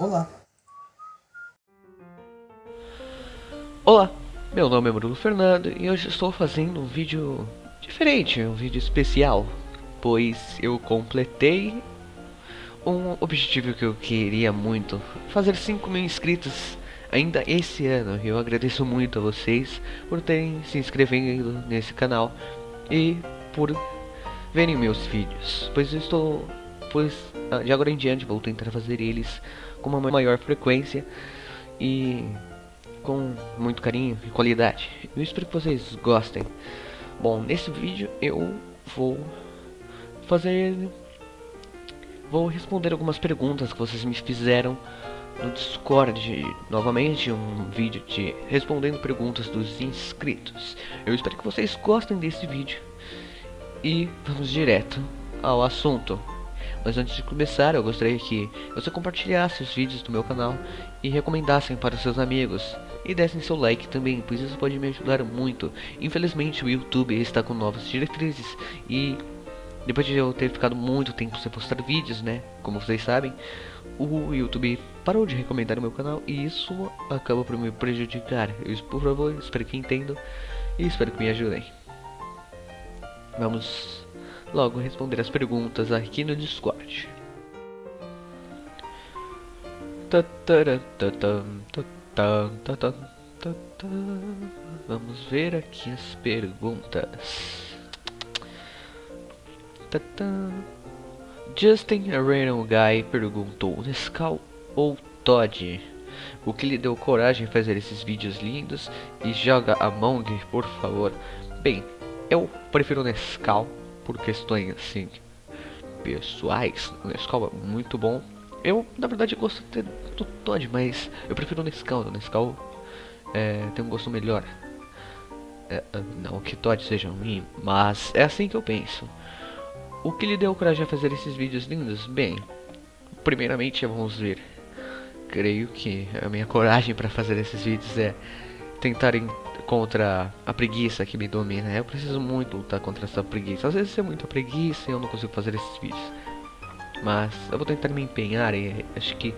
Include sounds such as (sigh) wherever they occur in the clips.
Olá! Olá, meu nome é Bruno Fernando e hoje estou fazendo um vídeo diferente, um vídeo especial, pois eu completei um objetivo que eu queria muito, fazer 5 mil inscritos ainda esse ano. Eu agradeço muito a vocês por terem se inscrevendo nesse canal e por verem meus vídeos, pois eu estou, pois ah, de agora em diante vou tentar fazer eles com uma maior frequência e com muito carinho e qualidade. Eu espero que vocês gostem. Bom, nesse vídeo eu vou fazer vou responder algumas perguntas que vocês me fizeram no Discord, novamente um vídeo de respondendo perguntas dos inscritos. Eu espero que vocês gostem desse vídeo e vamos direto ao assunto. Mas antes de começar, eu gostaria que você compartilhasse os vídeos do meu canal e recomendassem para seus amigos. E dessem seu like também, pois isso pode me ajudar muito. Infelizmente o YouTube está com novas diretrizes e depois de eu ter ficado muito tempo sem postar vídeos, né, como vocês sabem, o YouTube parou de recomendar o meu canal e isso acaba por me prejudicar. Eu, por favor, espero que entendam e espero que me ajudem. Vamos logo responder as perguntas aqui no Discord. Vamos ver aqui as perguntas. Justin Random Guy perguntou: Nescau ou Todd? O que lhe deu coragem fazer esses vídeos lindos e joga Among, por favor? Bem, eu prefiro Nescau por questões assim pessoais. Nescau é muito bom. Eu, na verdade, gosto do Todd, mas eu prefiro o Nescau. O Nescau é, tem um gosto melhor. É, não que Todd seja ruim, mas é assim que eu penso. O que lhe deu coragem a fazer esses vídeos lindos? Bem, primeiramente vamos ver. Creio que a minha coragem para fazer esses vídeos é tentar contra a preguiça que me domina. Eu preciso muito lutar contra essa preguiça. Às vezes é muita preguiça e eu não consigo fazer esses vídeos. Mas eu vou tentar me empenhar e acho que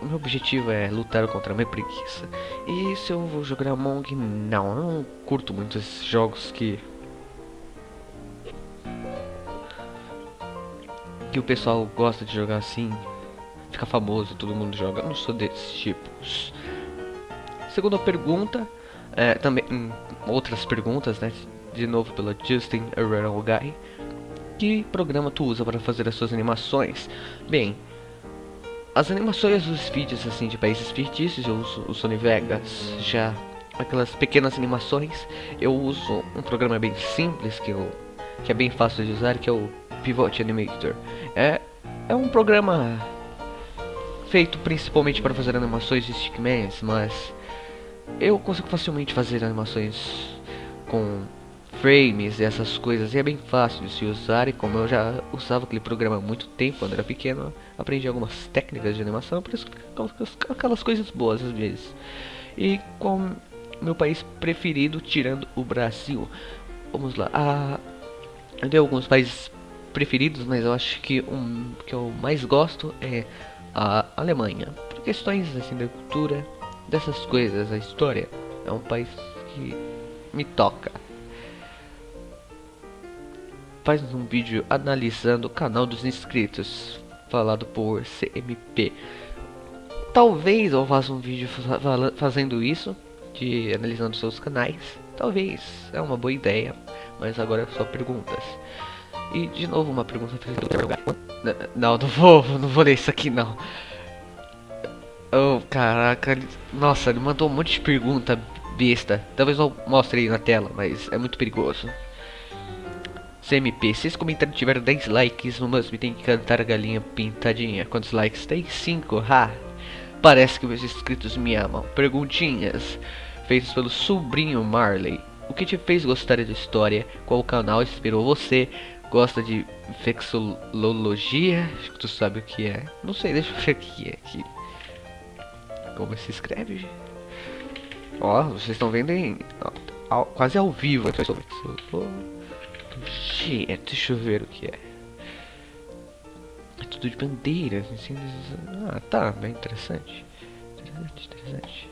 o meu objetivo é lutar contra a minha preguiça. E se eu vou jogar Among, não, eu não curto muito esses jogos que que o pessoal gosta de jogar assim, fica famoso, todo mundo joga. Eu não sou desses tipos. Segunda pergunta, é, também hum, outras perguntas, né? De novo pela Justin Herrera Guy. Que programa tu usa para fazer as suas animações? Bem, as animações dos vídeos assim de países fictícios eu uso o Sony Vegas. Já aquelas pequenas animações eu uso um programa bem simples que eu que é bem fácil de usar, que é o Pivot Animator. É, é um programa feito principalmente para fazer animações de stickmans, mas eu consigo facilmente fazer animações com frames e essas coisas e é bem fácil de se usar e como eu já usava aquele programa há muito tempo quando era pequeno aprendi algumas técnicas de animação por isso aquelas coisas boas às vezes. E com meu país preferido tirando o Brasil. Vamos lá. Ah, eu tenho alguns países preferidos, mas eu acho que um que eu mais gosto é a Alemanha. Por questões assim da cultura, dessas coisas, a história. É um país que me toca. Faz um vídeo analisando o canal dos inscritos, falado por CMP. Talvez eu faça um vídeo fazendo isso, de analisando seus canais. Talvez, é uma boa ideia. Mas agora é só perguntas. E de novo uma pergunta Não, não vou, não vou ler isso aqui não. Oh, caraca, nossa, ele mandou um monte de pergunta besta. Talvez eu mostre aí na tela, mas é muito perigoso. CMP, se esse comentário tiver 10 likes, no Must tem que cantar a galinha pintadinha. Quantos likes tem? 5, ha! Parece que meus inscritos me amam. Perguntinhas feitas pelo sobrinho Marley. O que te fez gostar da história? Qual canal inspirou você? Gosta de vexilologia? Acho que tu sabe o que é. Não sei, deixa eu ver o que é aqui. Como se escreve? Ó, vocês estão vendo em ao, quase ao vivo. Gente, deixa eu ver o que é. É tudo de bandeiras. Ah, tá, bem interessante. Interessante, interessante.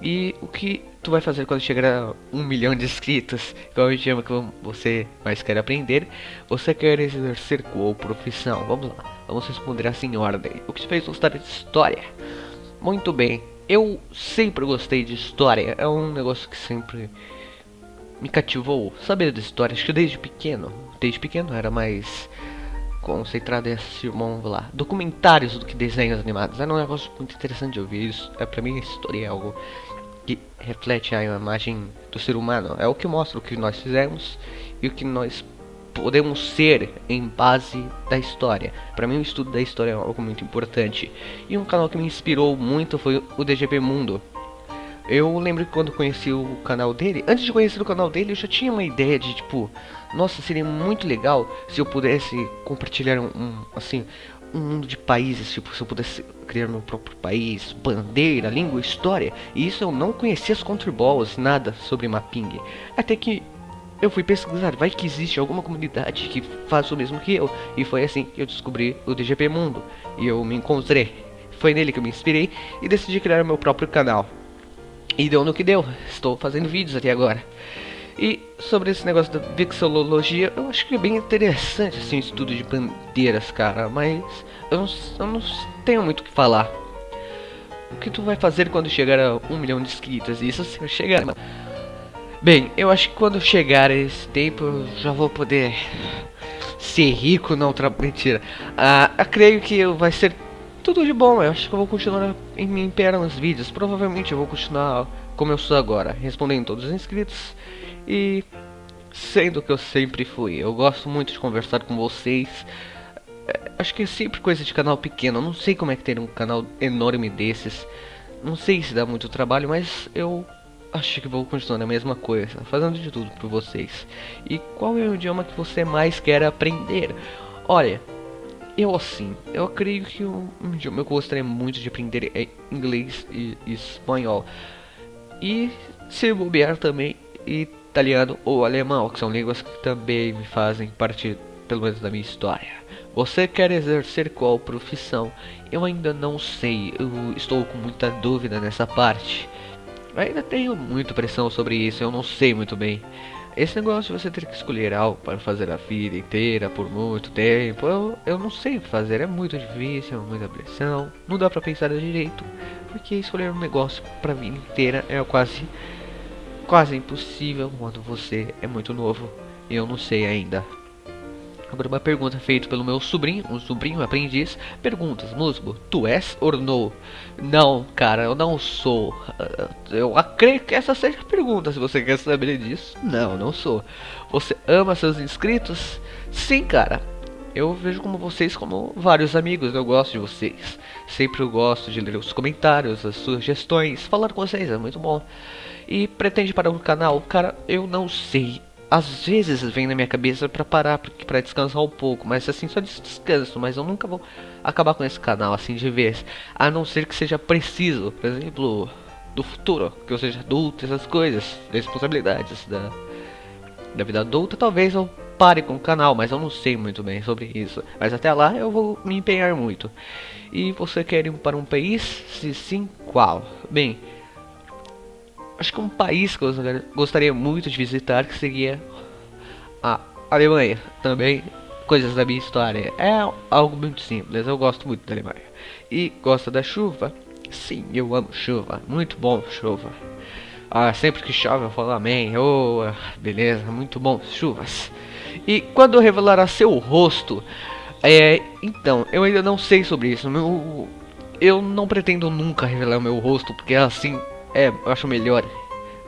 E o que tu vai fazer quando chegar a um milhão de inscritos? Qual o idioma que você mais quer aprender? Você quer exercer qual profissão? Vamos lá, vamos responder assim em ordem. O que te fez gostar de história? Muito bem, eu sempre gostei de história. É um negócio que sempre me cativou. Saber de história, acho que desde pequeno. Desde pequeno era mais concentrado em assistir, vamos lá, documentários do que desenhos animados. Era um negócio muito interessante de ouvir isso. É, pra mim, a história é algo que reflete a imagem do ser humano. É o que mostra o que nós fizemos e o que nós podemos ser em base da história. Para mim, o estudo da história é algo muito importante. E um canal que me inspirou muito foi o DGP Mundo. Eu lembro que quando conheci o canal dele, antes de conhecer o canal dele, eu já tinha uma ideia de tipo, nossa, seria muito legal se eu pudesse compartilhar um, um assim, um mundo de países, tipo, se eu pudesse criar meu próprio país, bandeira, língua, história. E isso eu não conhecia as Balls, nada sobre mapping. Até que eu fui pesquisar, vai que existe alguma comunidade que faz o mesmo que eu. E foi assim que eu descobri o DGP Mundo. E eu me encontrei. Foi nele que eu me inspirei e decidi criar meu próprio canal. E deu no que deu. Estou fazendo vídeos até agora. E sobre esse negócio da vexilologia, eu acho que é bem interessante assim, o estudo de bandeiras, cara. Mas eu não, eu não tenho muito o que falar. O que tu vai fazer quando chegar a um milhão de inscritos? Isso se eu chegar, mano. Bem, eu acho que quando chegar esse tempo eu já vou poder ser rico, não, tra... mentira. Ah, eu creio que vai ser tudo de bom. Eu acho que eu vou continuar em me empenhar nos vídeos. Provavelmente eu vou continuar como eu sou agora, respondendo todos os inscritos e sendo que eu sempre fui. Eu gosto muito de conversar com vocês. É, acho que é sempre coisa de canal pequeno. Eu não sei como é que ter um canal enorme desses. Não sei se dá muito trabalho, mas eu acho que vou continuar a mesma coisa, fazendo de tudo por vocês. E qual é o idioma que você mais quer aprender? Olha, eu assim, eu creio que um, um idioma que eu gostaria muito de aprender é inglês e, e espanhol. E se bobear também italiano ou alemão, que são línguas que também me fazem parte, pelo menos, da minha história. Você quer exercer qual profissão? Eu ainda não sei, eu estou com muita dúvida nessa parte. Ainda tenho muita pressão sobre isso, eu não sei muito bem. Esse negócio de você ter que escolher algo para fazer a vida inteira por muito tempo, eu, eu não sei fazer, é muito difícil, muita pressão, não dá para pensar direito, porque escolher um negócio para a vida inteira é quase quase impossível quando você é muito novo e eu não sei ainda. Agora uma pergunta feita pelo meu sobrinho, um sobrinho aprendiz. Perguntas, Musgo, tu és ou não? Não, cara, eu não sou. Eu acredito que essa seja a pergunta, se você quer saber disso. Não, não sou. Você ama seus inscritos? Sim, cara. Eu vejo como vocês como vários amigos, eu gosto de vocês. Sempre eu gosto de ler os comentários, as sugestões, falar com vocês, é muito bom. E pretende parar o canal? Cara, eu não sei às vezes vem na minha cabeça para parar para descansar um pouco, mas assim só descanso, mas eu nunca vou acabar com esse canal assim de vez, a não ser que seja preciso, por exemplo, do futuro, que eu seja adulto, essas coisas, responsabilidades da da vida adulta, talvez eu pare com o canal, mas eu não sei muito bem sobre isso. Mas até lá eu vou me empenhar muito. E você quer ir para um país? Se sim, qual? Bem, acho que um país que eu gostaria muito de visitar que seria a Alemanha. Também coisas da minha história. É algo muito simples, eu gosto muito da Alemanha. E gosta da chuva? Sim, eu amo chuva. Muito bom chuva. Ah, sempre que chove eu falo amém. Oh, beleza, muito bom, chuvas. E quando revelará seu rosto? É, então, eu ainda não sei sobre isso. Meu, eu não pretendo nunca revelar o meu rosto, porque assim é, eu acho melhor.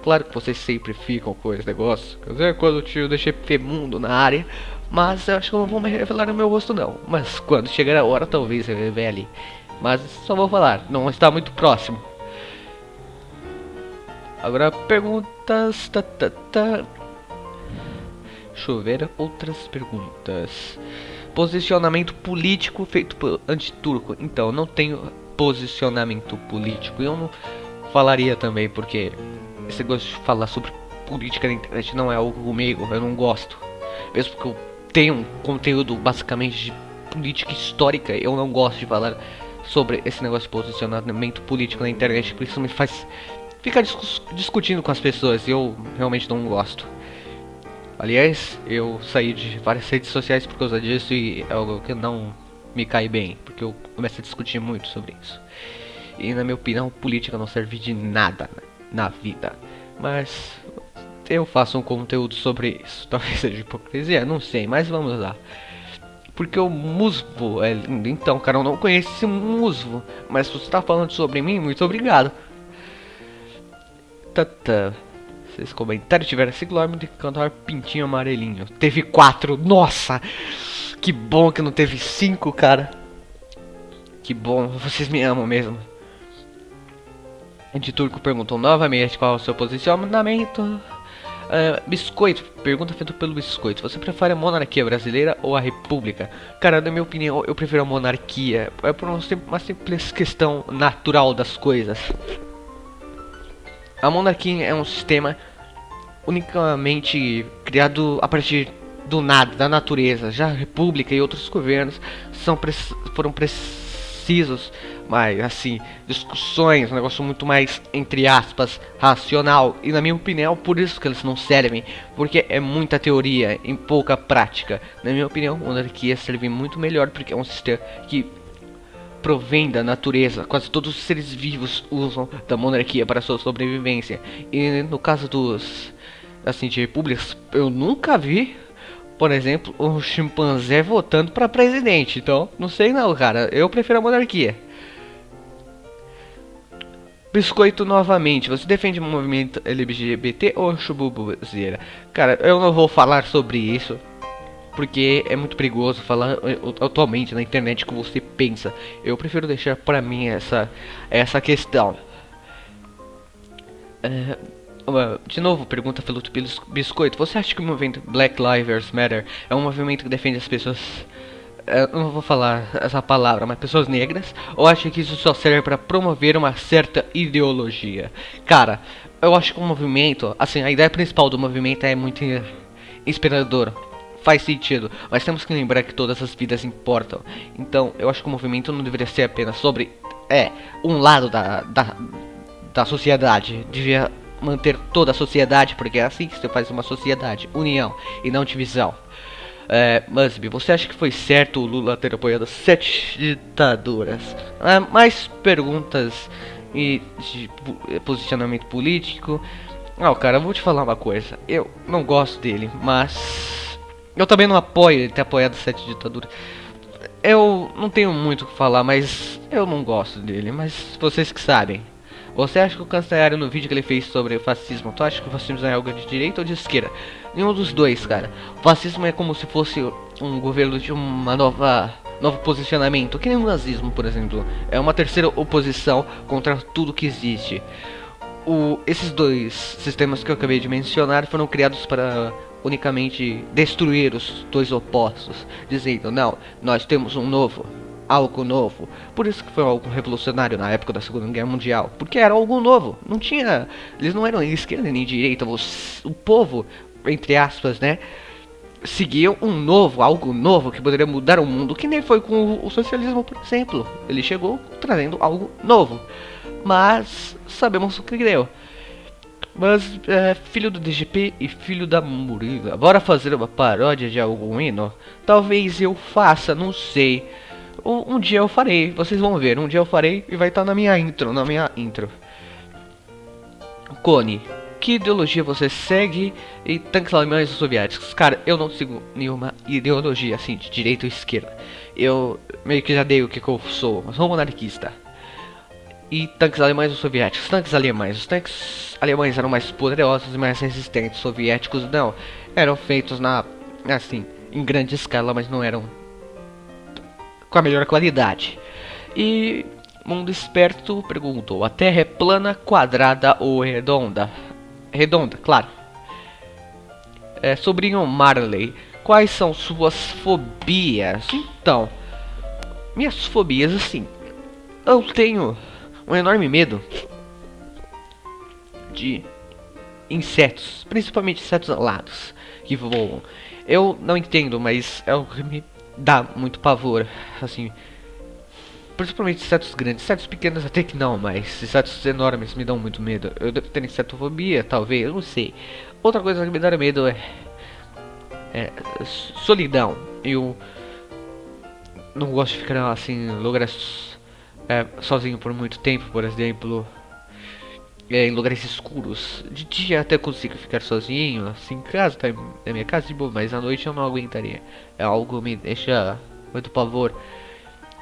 Claro que vocês sempre ficam com esse negócio. Quer dizer, quando o tio deixei mundo na área. Mas eu acho que eu não vou me revelar no meu rosto não. Mas quando chegar a hora, talvez eu revele. Mas só vou falar, não está muito próximo. Agora perguntas. Tá, tá, tá. Deixa eu ver outras perguntas. Posicionamento político feito por antiturco. Então, não tenho posicionamento político. Eu não falaria também, porque esse negócio de falar sobre política na internet não é algo comigo, eu não gosto. Mesmo que eu tenha um conteúdo basicamente de política histórica. Eu não gosto de falar sobre esse negócio de posicionamento político na internet, porque isso me faz ficar discutindo com as pessoas e eu realmente não gosto. Aliás, eu saí de várias redes sociais por causa disso e é algo que não me cai bem, porque eu começo a discutir muito sobre isso. E na minha opinião, política não serve de nada na vida. Mas eu faço um conteúdo sobre isso. (laughs) Talvez seja hipocrisia, não sei, mas vamos lá. Porque o musgo é lindo. Então, cara, eu não conheço esse musgo. Mas se você está falando sobre mim, muito obrigado. Tata. Se esse comentário tiver 5 km de cantar pintinho amarelinho. Teve 4. Nossa! Que bom que não teve 5, cara. Que bom. Vocês me amam mesmo. De Turco perguntou novamente qual é o seu posicionamento. Uh, biscoito, pergunta feita pelo Biscoito. Você prefere a monarquia brasileira ou a república? Cara, na minha opinião, eu prefiro a monarquia. É por uma simples questão natural das coisas. A monarquia é um sistema unicamente criado a partir do nada, da natureza. Já a república e outros governos são foram precisos mais assim, discussões, um negócio muito mais, entre aspas, racional. E na minha opinião, por isso que eles não servem, porque é muita teoria em pouca prática. Na minha opinião, monarquia serve muito melhor porque é um sistema que provém da natureza. Quase todos os seres vivos usam da monarquia para sua sobrevivência. E no caso dos assim de repúblicas, eu nunca vi por exemplo, um chimpanzé votando para presidente. Então, não sei não, cara. Eu prefiro a monarquia. Biscoito novamente, você defende o movimento LGBT ou chububuzeira? Cara, eu não vou falar sobre isso, porque é muito perigoso falar eh, atualmente na internet que você pensa. Eu prefiro deixar para mim essa, essa questão. É, de novo, pergunta pelo Biscoito, você acha que o movimento Black Lives Matter é um movimento que defende as pessoas eu não vou falar essa palavra, mas pessoas negras, ou acha que isso só serve para promover uma certa ideologia? Cara, eu acho que o movimento, assim, a ideia principal do movimento é muito inspiradora. Faz sentido, mas temos que lembrar que todas as vidas importam. Então, eu acho que o movimento não deveria ser apenas sobre é um lado da, da, da sociedade. Devia manter toda a sociedade, porque é assim que você faz uma sociedade, união e não divisão. É, Musby, você acha que foi certo o Lula ter apoiado sete ditaduras? É, mais perguntas e de posicionamento político. Ah, cara, eu vou te falar uma coisa. Eu não gosto dele, mas eu também não apoio ele ter apoiado sete ditaduras. Eu não tenho muito o que falar, mas eu não gosto dele, mas vocês que sabem. Você acha que o Cancelário no vídeo que ele fez sobre fascismo, tu acha que o fascismo é algo de direita ou de esquerda? Nenhum dos dois, cara. O fascismo é como se fosse um governo de uma nova novo posicionamento, que nem o nazismo, por exemplo. É uma terceira oposição contra tudo que existe. O, esses dois sistemas que eu acabei de mencionar foram criados para unicamente destruir os dois opostos, dizendo, não, nós temos um novo algo novo. Por isso que foi algo revolucionário na época da Segunda Guerra Mundial. Porque era algo novo. Não tinha. Eles não eram nem esquerda nem direita. O povo, entre aspas, né? Seguiam um novo, algo novo que poderia mudar o mundo. Que nem foi com o socialismo, por exemplo. Ele chegou trazendo algo novo. Mas sabemos o que deu. Mas é, filho do DGP e filho da Murila. Bora fazer uma paródia de algum hino? Talvez eu faça, não sei. Um, um, dia eu farei, vocês vão ver. Um dia eu farei e vai estar tá na minha intro, na minha intro. Cone, que ideologia você segue em tanques alemães ou soviéticos? Cara, eu não sigo nenhuma ideologia assim, de direita ou esquerda. Eu meio que já dei o que, que eu sou, eu sou monarquista. E tanques alemães ou soviéticos? Tanques alemães. Os tanques alemães eram mais poderosos e mais resistentes. Os soviéticos não. Eram feitos na assim, em grande escala, mas não eram com a melhor qualidade. E Mundo Esperto perguntou: a Terra é plana, quadrada ou redonda? Redonda, claro. É, sobrinho Marley, quais são suas fobias? Então, minhas fobias, assim, eu tenho um enorme medo de insetos, principalmente insetos alados que voam. Eu não entendo, mas é o que me dá muito pavor, assim. Principalmente insetos grandes, insetos pequenos até que não, mas insetos enormes me dão muito medo. Eu devo ter insetofobia, talvez, eu não sei. Outra coisa que me dá medo é, é solidão. Eu não gosto de ficar assim em lugares é, sozinho por muito tempo, por exemplo é, em lugares escuros. De dia até consigo ficar sozinho, assim, em casa, tá na minha casa de boa, mas à noite eu não aguentaria. É algo que me deixa muito pavor.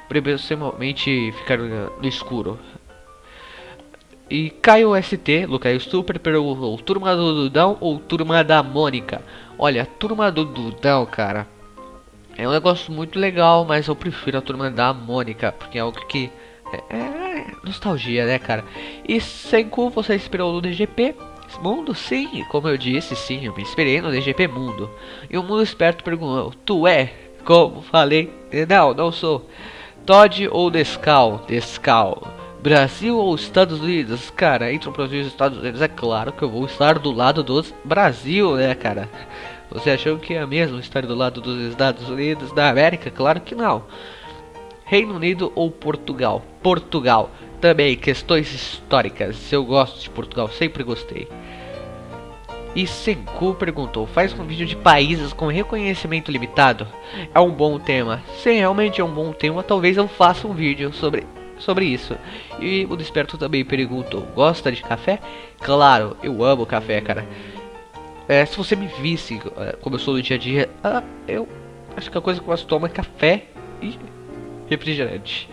Principalmente ficar no escuro. E Caio ST, Lucaio Super, perguntou, turma do Dudão ou turma da Mônica? Olha, turma do Dudão, cara, é um negócio muito legal, mas eu prefiro a turma da Mônica, porque é algo que é, é nostalgia, né, cara? E Senku, você inspirou no DGP Mundo? Sim, como eu disse, sim, eu me inspirei no DGP Mundo. E o Mundo Esperto perguntou, tu é? Como falei, não, não sou. Todd ou Descal? Descal. Brasil ou Estados Unidos? Cara, entre o Brasil e os Estados Unidos, é claro que eu vou estar do lado dos Brasil, né, cara? Você achou que é mesmo estar do lado dos Estados Unidos da América? Claro que não. Reino Unido ou Portugal? Portugal. Também questões históricas. Eu gosto de Portugal, sempre gostei. E Senku perguntou: faz um vídeo de países com reconhecimento limitado? É um bom tema. Se realmente é um bom tema, talvez eu faça um vídeo sobre, sobre isso. E o Desperto também perguntou: gosta de café? Claro, eu amo café, cara. É, se você me visse é, como eu sou no dia a dia, ah, eu acho que a coisa que eu mais tomo é café e refrigerante.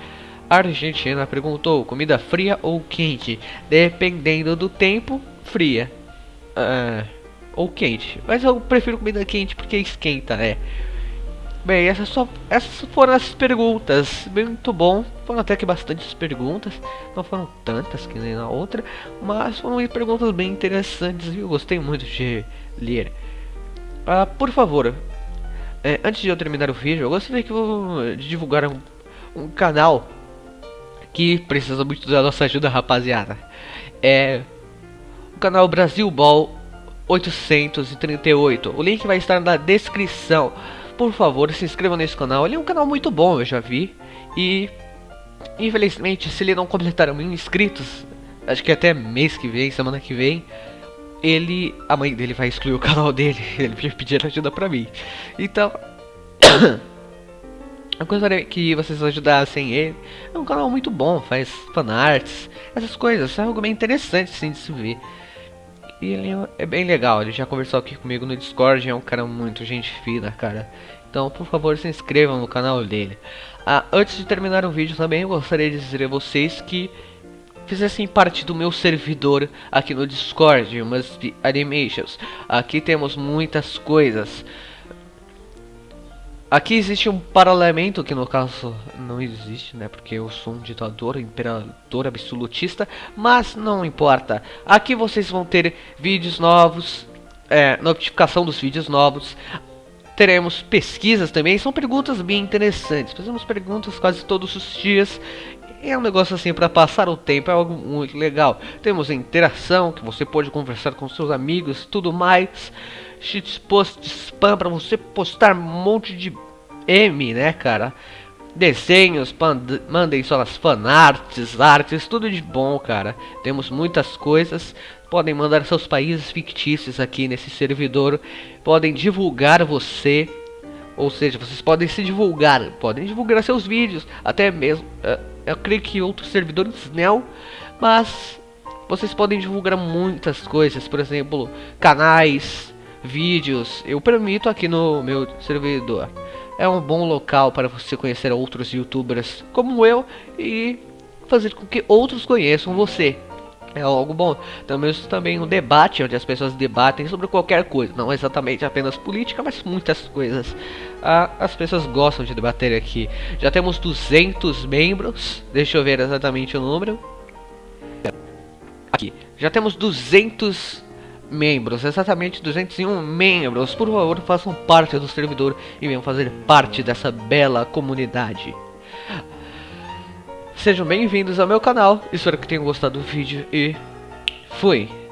A Argentina perguntou: comida fria ou quente? Dependendo do tempo, fria. Uh, ou quente. Mas eu prefiro comida quente porque esquenta, né? Bem, essas, só, essas foram as perguntas. Muito bom. Foram até que bastantes perguntas. Não foram tantas que nem na outra. Mas foram perguntas bem interessantes e eu gostei muito de ler. Uh, por favor, é, antes de eu terminar o vídeo, eu gostaria que eu, de divulgar um um canal que precisa muito da nossa ajuda, rapaziada. É o canal Brasil Ball 838. O link vai estar na descrição. Por favor, se inscreva nesse canal. Ele é um canal muito bom, eu já vi. E infelizmente, se ele não completar mil inscritos, acho que até mês que vem, semana que vem, ele, a mãe dele vai excluir o canal dele. (laughs) Ele pedir ajuda pra mim. Então (coughs) Eu gostaria que vocês ajudassem ele. É um canal muito bom, faz fanarts, essas coisas. É algo bem interessante sim de se ver. E ele é bem legal, ele já conversou aqui comigo no Discord, é um cara muito gente fina, cara. Então, por favor, se inscrevam no canal dele. Ah, antes de terminar o vídeo também, eu gostaria de dizer a vocês que fizessem parte do meu servidor aqui no Discord, umas animations. Aqui temos muitas coisas. Aqui existe um parlamento que no caso não existe, né? Porque eu sou um ditador, imperador absolutista, mas não importa. Aqui vocês vão ter vídeos novos, é, notificação dos vídeos novos. Teremos pesquisas também, são perguntas bem interessantes. Fazemos perguntas quase todos os dias é um negócio assim para passar o tempo, é algo muito legal. Temos interação, que você pode conversar com seus amigos, tudo mais. Shitpost de spam para você postar um monte de M, né, cara? Desenhos, mandem suas fanarts, artes, tudo de bom, cara. Temos muitas coisas. Podem mandar seus países fictícios aqui nesse servidor. Podem divulgar você. Ou seja, vocês podem se divulgar. Podem divulgar seus vídeos. Até mesmo. Uh, eu creio que outros servidores não. Mas vocês podem divulgar muitas coisas. Por exemplo, canais, vídeos. Eu permito aqui no meu servidor é um bom local para você conhecer outros youtubers como eu e fazer com que outros conheçam você. É algo bom. Temos também um debate onde as pessoas debatem sobre qualquer coisa, não exatamente apenas política, mas muitas coisas. Ah, as pessoas gostam de debater aqui. Já temos 200 membros. Deixa eu ver exatamente o número. Aqui. Já temos 200 membros, exatamente 201 membros. Por favor, façam parte do servidor e venham fazer parte dessa bela comunidade. Sejam bem-vindos ao meu canal, espero que tenham gostado do vídeo e fui!